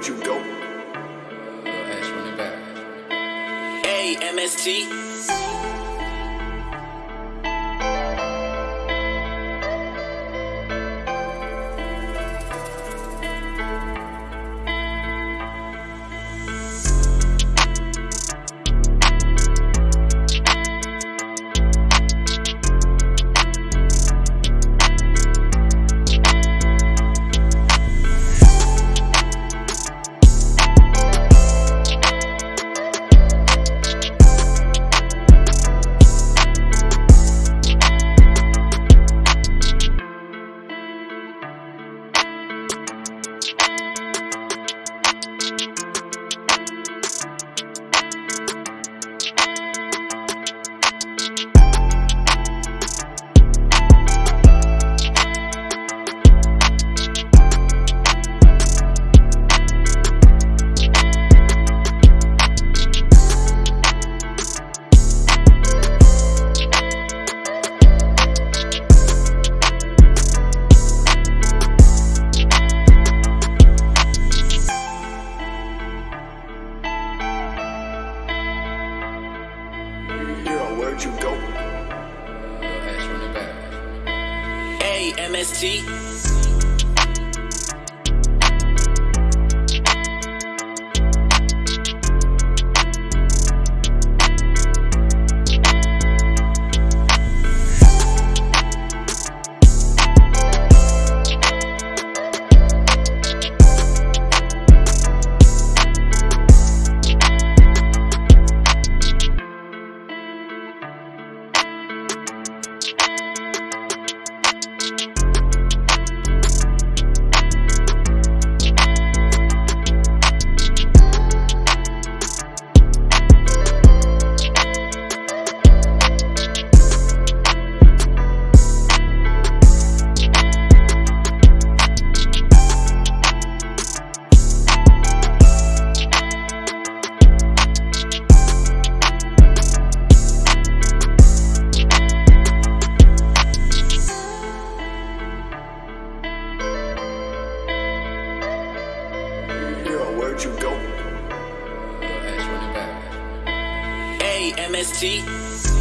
where'd you go? Little Ash running back. Hey, MST. Hero, you go? Little Ash running back. Hey, MST. Hero, where'd you go? Little Ash running back. Hey, MST.